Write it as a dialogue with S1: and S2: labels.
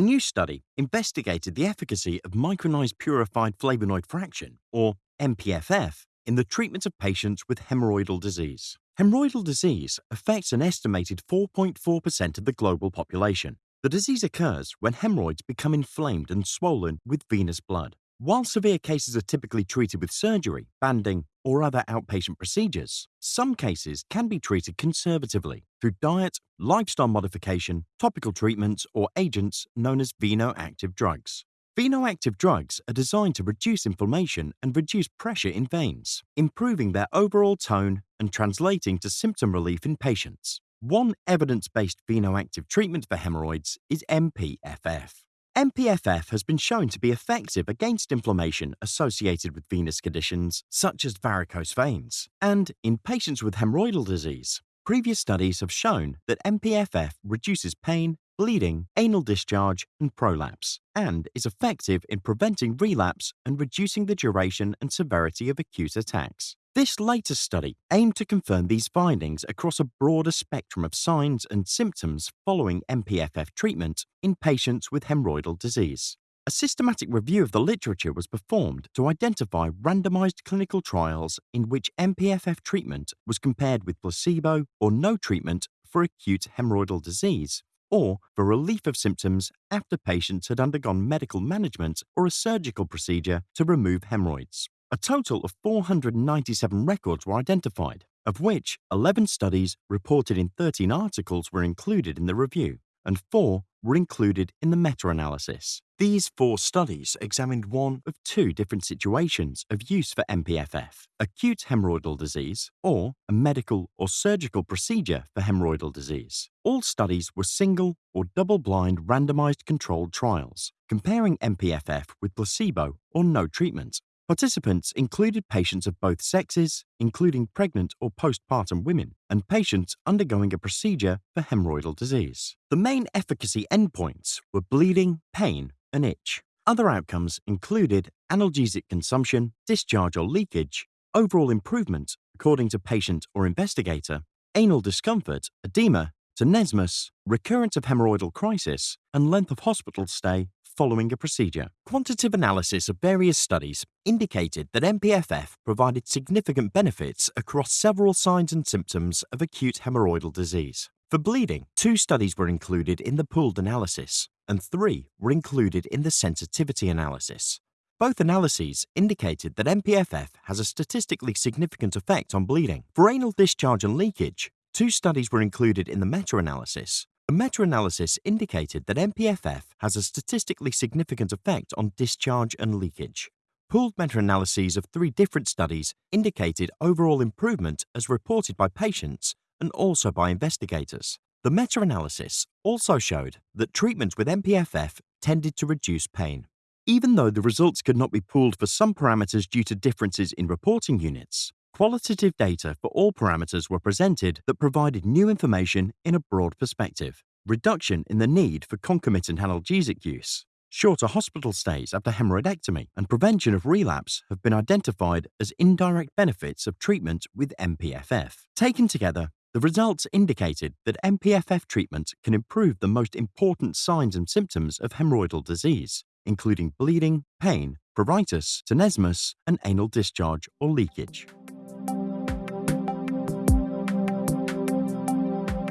S1: new study investigated the efficacy of micronized purified flavonoid fraction, or MPFF, in the treatment of patients with hemorrhoidal disease. Hemorrhoidal disease affects an estimated 4.4% of the global population. The disease occurs when hemorrhoids become inflamed and swollen with venous blood. While severe cases are typically treated with surgery, banding, or other outpatient procedures, some cases can be treated conservatively through diet, lifestyle modification, topical treatments, or agents known as venoactive drugs. Venoactive drugs are designed to reduce inflammation and reduce pressure in veins, improving their overall tone and translating to symptom relief in patients. One evidence based venoactive treatment for hemorrhoids is MPFF. MPFF has been shown to be effective against inflammation associated with venous conditions such as varicose veins. And in patients with hemorrhoidal disease, previous studies have shown that MPFF reduces pain, bleeding, anal discharge, and prolapse, and is effective in preventing relapse and reducing the duration and severity of acute attacks. This latest study aimed to confirm these findings across a broader spectrum of signs and symptoms following MPFF treatment in patients with hemorrhoidal disease. A systematic review of the literature was performed to identify randomized clinical trials in which MPFF treatment was compared with placebo or no treatment for acute hemorrhoidal disease or for relief of symptoms after patients had undergone medical management or a surgical procedure to remove hemorrhoids. A total of 497 records were identified, of which 11 studies reported in 13 articles were included in the review, and four were included in the meta analysis. These four studies examined one of two different situations of use for MPFF acute hemorrhoidal disease or a medical or surgical procedure for hemorrhoidal disease. All studies were single or double blind randomized controlled trials, comparing MPFF with placebo or no treatment. Participants included patients of both sexes, including pregnant or postpartum women, and patients undergoing a procedure for hemorrhoidal disease. The main efficacy endpoints were bleeding, pain, and itch. Other outcomes included analgesic consumption, discharge or leakage, overall improvement according to patient or investigator, anal discomfort, edema, tenesmus, recurrence of hemorrhoidal crisis, and length of hospital stay following a procedure. Quantitative analysis of various studies indicated that MPFF provided significant benefits across several signs and symptoms of acute hemorrhoidal disease. For bleeding, two studies were included in the pooled analysis, and three were included in the sensitivity analysis. Both analyses indicated that MPFF has a statistically significant effect on bleeding. For anal discharge and leakage, two studies were included in the meta analysis, a meta-analysis indicated that MPFF has a statistically significant effect on discharge and leakage. Pooled meta-analyses of three different studies indicated overall improvement as reported by patients and also by investigators. The meta-analysis also showed that treatment with MPFF tended to reduce pain. Even though the results could not be pooled for some parameters due to differences in reporting units, Qualitative data for all parameters were presented that provided new information in a broad perspective. Reduction in the need for concomitant analgesic use, shorter hospital stays after hemorrhoidectomy, and prevention of relapse have been identified as indirect benefits of treatment with MPFF. Taken together, the results indicated that MPFF treatment can improve the most important signs and symptoms of hemorrhoidal disease, including bleeding, pain, pruritus, tenesmus, and anal discharge or leakage.